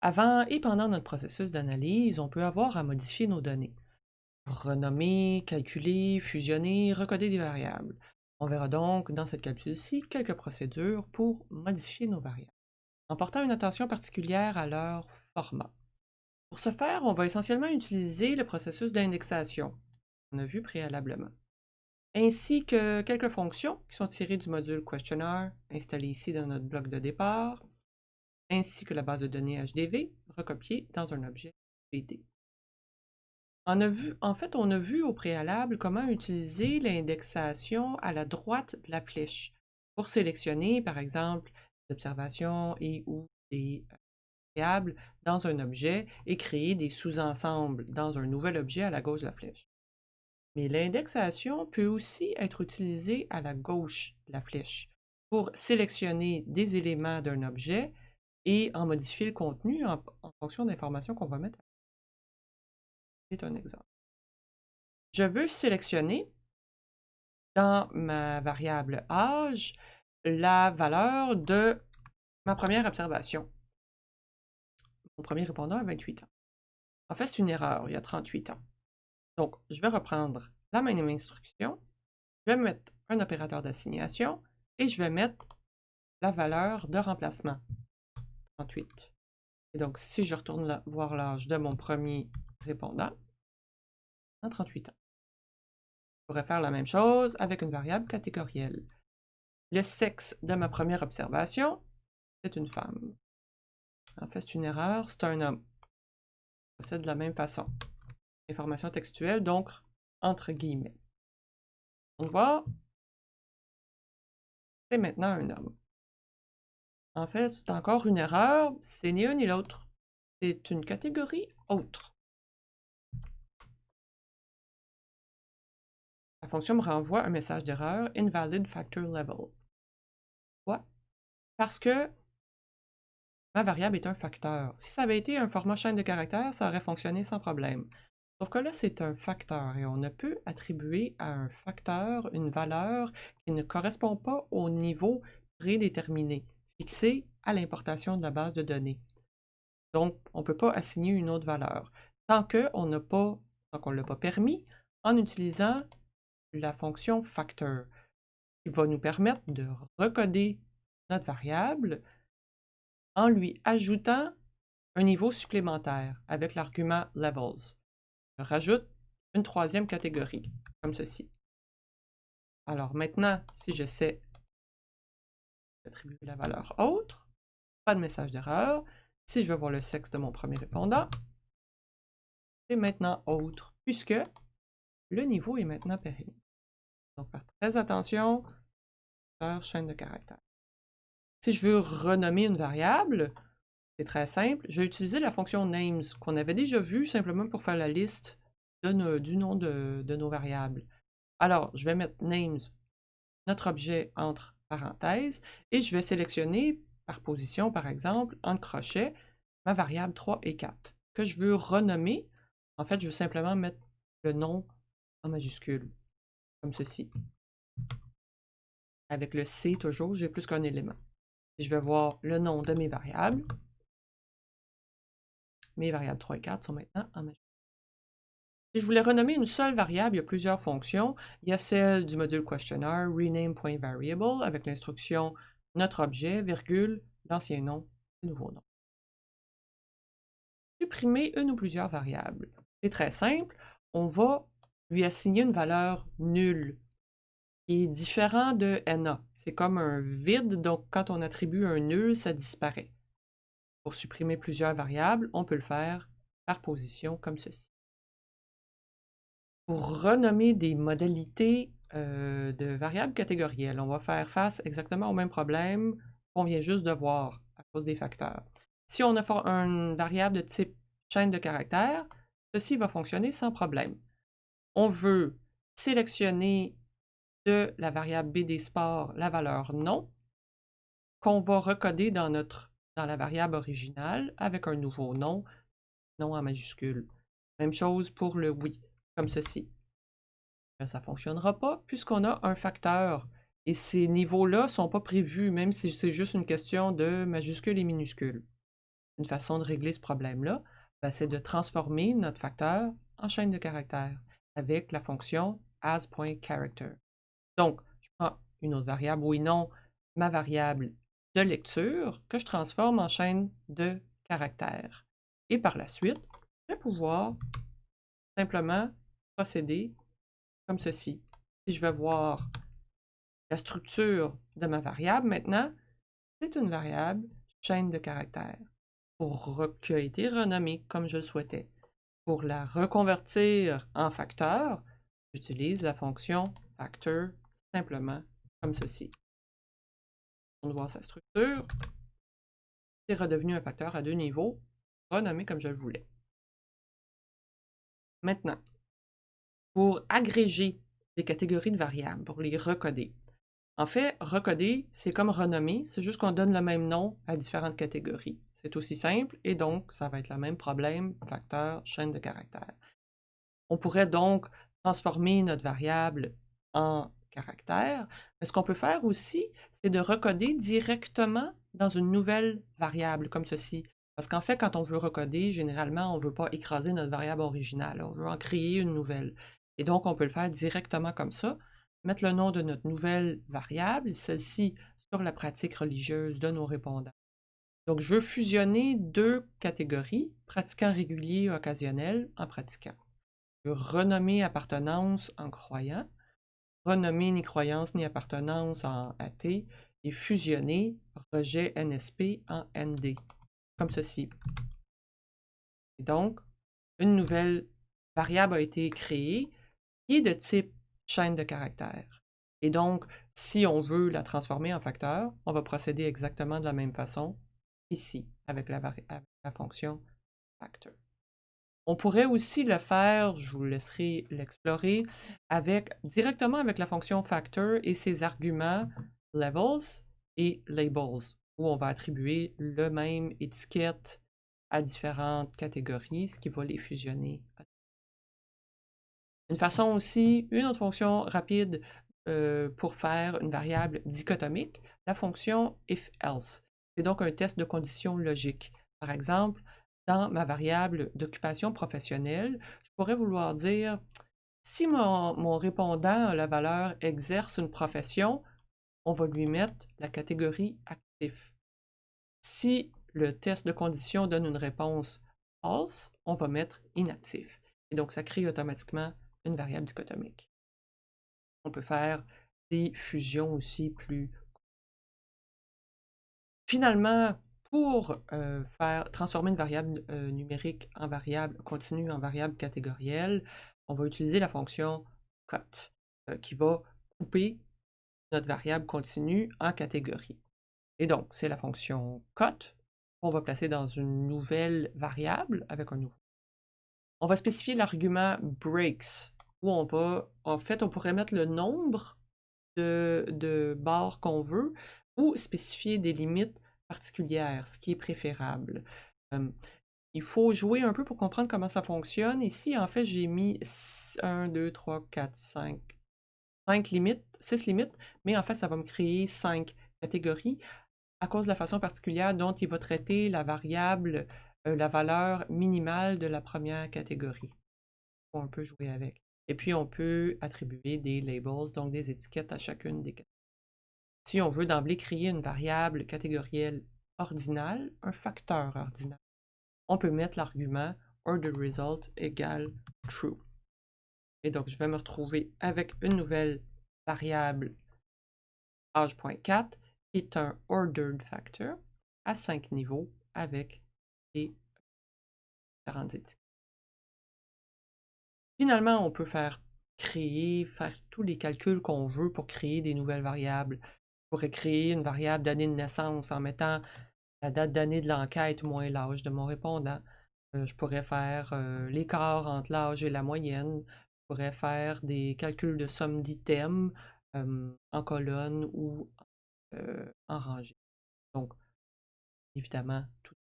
Avant et pendant notre processus d'analyse, on peut avoir à modifier nos données. Renommer, calculer, fusionner, recoder des variables. On verra donc dans cette capsule-ci quelques procédures pour modifier nos variables, en portant une attention particulière à leur format. Pour ce faire, on va essentiellement utiliser le processus d'indexation, qu'on a vu préalablement, ainsi que quelques fonctions qui sont tirées du module Questionnaire, installé ici dans notre bloc de départ, ainsi que la base de données HDV, recopiée dans un objet BD. On a vu, en fait, on a vu au préalable comment utiliser l'indexation à la droite de la flèche pour sélectionner, par exemple, des observations et ou des euh, variables dans un objet et créer des sous-ensembles dans un nouvel objet à la gauche de la flèche. Mais l'indexation peut aussi être utilisée à la gauche de la flèche pour sélectionner des éléments d'un objet et en modifier le contenu en, fonction d'informations qu'on va mettre. C'est un exemple. Je veux sélectionner dans ma variable âge la valeur de ma première observation. Mon premier répondant a 28 ans. En fait, c'est une erreur, il y a 38 ans. Donc, je vais reprendre la même instruction, je vais mettre un opérateur d'assignation et je vais mettre la valeur de remplacement. 38. Et donc, si je retourne voir l'âge de mon premier répondant, en 38 ans. Je pourrais faire la même chose avec une variable catégorielle. Le sexe de ma première observation, c'est une femme. En fait, c'est une erreur, c'est un homme. C'est de la même façon. Information textuelle, donc entre guillemets. On voit, c'est maintenant un homme. En fait, c'est encore une erreur, c'est ni un ni l'autre. C'est une catégorie autre. La fonction me renvoie un message d'erreur invalid factor level. Pourquoi? Parce que ma variable est un facteur. Si ça avait été un format chaîne de caractères, ça aurait fonctionné sans problème. Sauf que là, c'est un facteur et on ne peut attribuer à un facteur une valeur qui ne correspond pas au niveau prédéterminé fixé à l'importation de la base de données. Donc, on ne peut pas assigner une autre valeur tant qu'on n'a ne l'a pas permis, en utilisant la fonction factor, qui va nous permettre de recoder notre variable en lui ajoutant un niveau supplémentaire avec l'argument levels. Je rajoute une troisième catégorie, comme ceci. Alors maintenant, si j'essaie attribuer la valeur autre. Pas de message d'erreur. Si je veux voir le sexe de mon premier répondant, c'est maintenant autre, puisque le niveau est maintenant périmé. Donc, faire très attention, faire chaîne de caractères. Si je veux renommer une variable, c'est très simple, je vais utiliser la fonction names qu'on avait déjà vue simplement pour faire la liste du nom de nos variables. Alors, je vais mettre names, notre objet entre parenthèse, et je vais sélectionner par position, par exemple, en crochet, ma variable 3 et 4, que je veux renommer. En fait, je veux simplement mettre le nom en majuscule, comme ceci. Avec le C toujours, j'ai plus qu'un élément. je vais voir le nom de mes variables, mes variables 3 et 4 sont maintenant en majuscule. Si je voulais renommer une seule variable, il y a plusieurs fonctions. Il y a celle du module questionnaire rename.variable avec l'instruction notre objet, virgule, l'ancien nom, le nouveau nom. Supprimer une ou plusieurs variables. C'est très simple. On va lui assigner une valeur nulle qui est différent de NA. C'est comme un vide, donc quand on attribue un nul, ça disparaît. Pour supprimer plusieurs variables, on peut le faire par position comme ceci pour renommer des modalités euh, de variables catégorielles, on va faire face exactement au même problème qu'on vient juste de voir à cause des facteurs. Si on a une variable de type chaîne de caractères, ceci va fonctionner sans problème. On veut sélectionner de la variable BD Sport la valeur non, qu'on va recoder dans, notre, dans la variable originale avec un nouveau nom, nom en majuscule. Même chose pour le oui comme ceci. Ça ne fonctionnera pas puisqu'on a un facteur. Et ces niveaux-là ne sont pas prévus, même si c'est juste une question de majuscules et minuscules. Une façon de régler ce problème-là, ben, c'est de transformer notre facteur en chaîne de caractères avec la fonction as.character. Donc, je prends une autre variable, oui, non, ma variable de lecture que je transforme en chaîne de caractères. Et par la suite, je vais pouvoir simplement procéder comme ceci. Si je veux voir la structure de ma variable maintenant, c'est une variable chaîne de caractères pour qui a été renommée comme je le souhaitais. Pour la reconvertir en facteur, j'utilise la fonction factor simplement comme ceci. On voit sa structure. C'est redevenu un facteur à deux niveaux, renommé comme je le voulais. Maintenant, pour agréger des catégories de variables, pour les recoder. En fait, recoder, c'est comme renommer, c'est juste qu'on donne le même nom à différentes catégories. C'est aussi simple et donc ça va être le même problème, facteur, chaîne de caractères. On pourrait donc transformer notre variable en caractère, mais ce qu'on peut faire aussi, c'est de recoder directement dans une nouvelle variable comme ceci. Parce qu'en fait, quand on veut recoder, généralement, on ne veut pas écraser notre variable originale, on veut en créer une nouvelle. Et donc, on peut le faire directement comme ça, mettre le nom de notre nouvelle variable, celle-ci sur la pratique religieuse de nos répondants. Donc, je veux fusionner deux catégories, pratiquant régulier et occasionnel, en pratiquant. Je veux renommer appartenance en croyant, renommer ni croyance ni appartenance en athée, et fusionner rejet NSP en ND, comme ceci. Et donc, une nouvelle variable a été créée est de type chaîne de caractères. Et donc, si on veut la transformer en facteur, on va procéder exactement de la même façon ici, avec la, fonction factor. On pourrait aussi le faire, je vous laisserai l'explorer, avec, directement avec la fonction factor et ses arguments levels et labels, où on va attribuer le même étiquette à différentes catégories, ce qui va les fusionner une façon aussi, une autre fonction rapide euh, pour faire une variable dichotomique, la fonction if-else. C'est donc un test de conditions logiques. Par exemple, dans ma variable d'occupation professionnelle, je pourrais vouloir dire si mon, répondant a la valeur exerce une profession, on va lui mettre la catégorie actif. Si le test de conditions donne une réponse false, on va mettre inactif. Et donc, ça crée automatiquement variable dichotomique. On peut faire des fusions aussi plus... Finalement, pour euh, faire transformer une variable euh, numérique en variable continue en variable catégorielle, on va utiliser la fonction cut euh, qui va couper notre variable continue en catégorie. Et donc, c'est la fonction cut qu'on va placer dans une nouvelle variable avec un nouveau. On va spécifier l'argument breaks où on va, en fait, on pourrait mettre le nombre de, barres qu'on veut ou spécifier des limites particulières, ce qui est préférable. il faut jouer un peu pour comprendre comment ça fonctionne. Ici, en fait, j'ai mis 1, 2, 3, 4, 5, 5 limites, 6 limites, mais en fait, ça va me créer 5 catégories à cause de la façon particulière dont il va traiter la variable, euh, la valeur minimale de la première catégorie. On peut jouer avec. Et puis, on peut attribuer des labels, donc des étiquettes à chacune des catégories. Si on veut d'emblée créer une variable catégorielle ordinale, un facteur ordinal, on peut mettre l'argument orderResult égale true. Et donc, je vais me retrouver avec une nouvelle variable age.4 qui est un ordered factor à 5 niveaux avec des différentes étiquettes. Finalement, on peut faire créer, faire tous les calculs qu'on veut pour créer des nouvelles variables. Je pourrais créer une variable d'année de naissance en mettant la date d'année de l'enquête moins l'âge de mon répondant. Euh, je pourrais faire euh, l'écart entre l'âge et la moyenne. Je pourrais faire des calculs de somme d'items en colonne ou en rangée. Donc, évidemment, tout